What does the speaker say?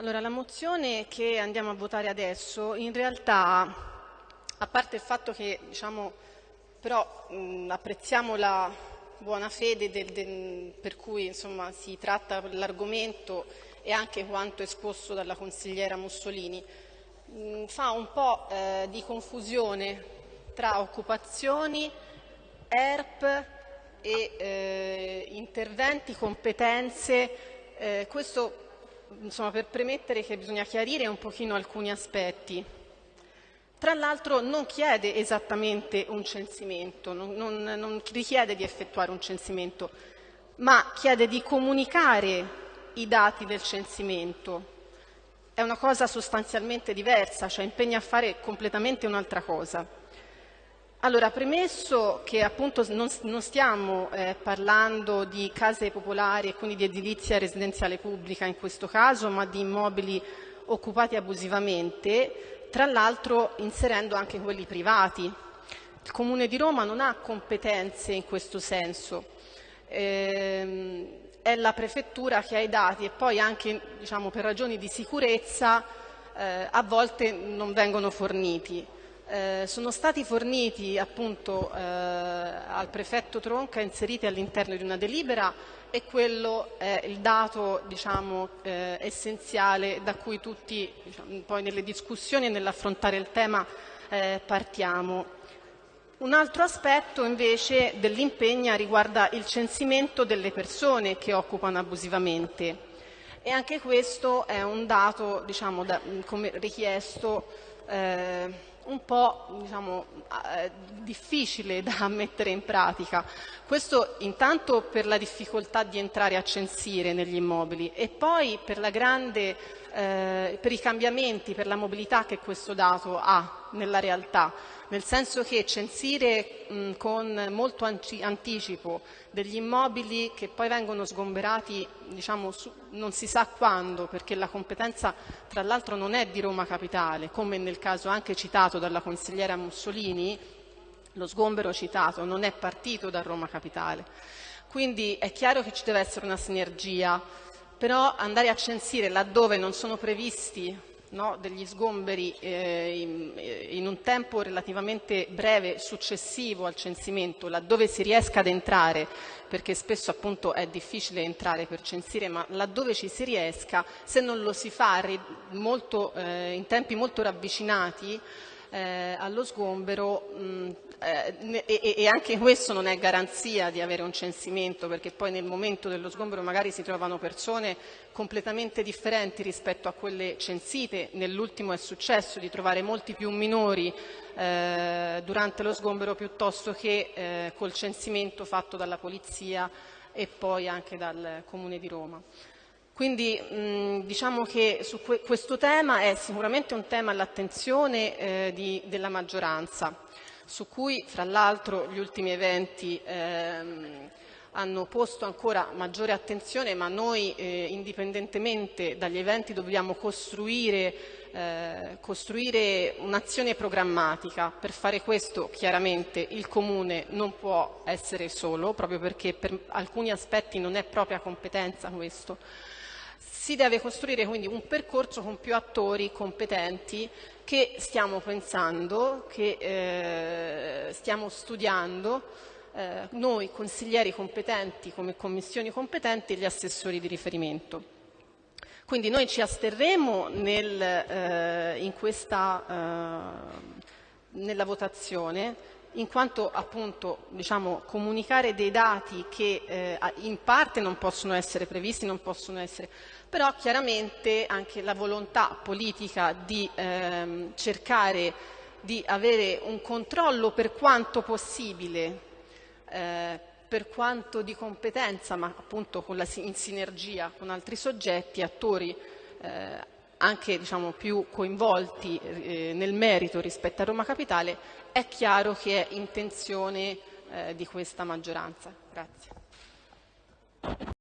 Allora, la mozione che andiamo a votare adesso, in realtà, a parte il fatto che, diciamo, però mh, apprezziamo la buona fede del, del, per cui insomma, si tratta l'argomento e anche quanto esposto dalla consigliera Mussolini, mh, fa un po' eh, di confusione tra occupazioni, ERP e eh, interventi, competenze. Eh, questo insomma, per premettere che bisogna chiarire un pochino alcuni aspetti. Tra l'altro non chiede esattamente un censimento, non, non, non richiede di effettuare un censimento, ma chiede di comunicare i dati del censimento. È una cosa sostanzialmente diversa, cioè impegna a fare completamente un'altra cosa. Allora, premesso che appunto non, non stiamo eh, parlando di case popolari e quindi di edilizia residenziale pubblica in questo caso, ma di immobili occupati abusivamente, tra l'altro inserendo anche quelli privati. Il Comune di Roma non ha competenze in questo senso. Eh, è la prefettura che ha i dati e poi anche diciamo, per ragioni di sicurezza eh, a volte non vengono forniti. Eh, sono stati forniti appunto eh, al prefetto Tronca inseriti all'interno di una delibera e quello è il dato diciamo, eh, essenziale da cui tutti diciamo, poi nelle discussioni e nell'affrontare il tema eh, partiamo. Un altro aspetto invece dell'impegno riguarda il censimento delle persone che occupano abusivamente e anche questo è un dato diciamo, da, come richiesto eh, un po' diciamo, eh, difficile da mettere in pratica. Questo intanto per la difficoltà di entrare a censire negli immobili e poi per, grande, eh, per i cambiamenti, per la mobilità che questo dato ha nella realtà nel senso che censire mh, con molto anticipo degli immobili che poi vengono sgomberati diciamo, su, non si sa quando, perché la competenza tra l'altro non è di Roma Capitale, come nel caso anche citato dalla consigliera Mussolini, lo sgombero citato non è partito da Roma Capitale. Quindi è chiaro che ci deve essere una sinergia, però andare a censire laddove non sono previsti no, degli sgomberi eh, in, eh, in, un tempo relativamente breve successivo al censimento, laddove si riesca ad entrare, perché spesso appunto è difficile entrare per censire, ma laddove ci si riesca, se non lo si fa molto, eh, in tempi molto ravvicinati, eh, allo sgombero mh, eh, e, e, anche questo non è garanzia di avere un censimento perché poi nel momento dello sgombero magari si trovano persone completamente differenti rispetto a quelle censite. Nell'ultimo è successo di trovare molti più minori eh, durante lo sgombero piuttosto che eh, col censimento fatto dalla Polizia e poi anche dal Comune di Roma. Quindi diciamo che que questo tema è sicuramente un tema all'attenzione eh, della maggioranza, su cui fra l'altro gli ultimi eventi ehm, hanno posto ancora maggiore attenzione, ma noi eh, indipendentemente dagli eventi dobbiamo costruire, eh, costruire un'azione programmatica. Per fare questo chiaramente il Comune non può essere solo, proprio perché per alcuni aspetti non è propria competenza questo si deve costruire quindi un percorso con più attori competenti che stiamo pensando, che eh, stiamo studiando, eh, noi consiglieri competenti come commissioni competenti e gli assessori di riferimento. Quindi noi ci asterremo nel, eh, questa, eh, nella votazione in quanto appunto diciamo, comunicare dei dati che eh, in parte non possono essere previsti, non possono essere, però chiaramente anche la volontà politica di ehm, cercare di avere un controllo per quanto possibile, eh, per quanto di competenza, ma appunto la, in sinergia con altri soggetti, attori eh, anche diciamo, più coinvolti eh, nel merito rispetto a Roma Capitale, è chiaro che è intenzione eh, di questa maggioranza. Grazie.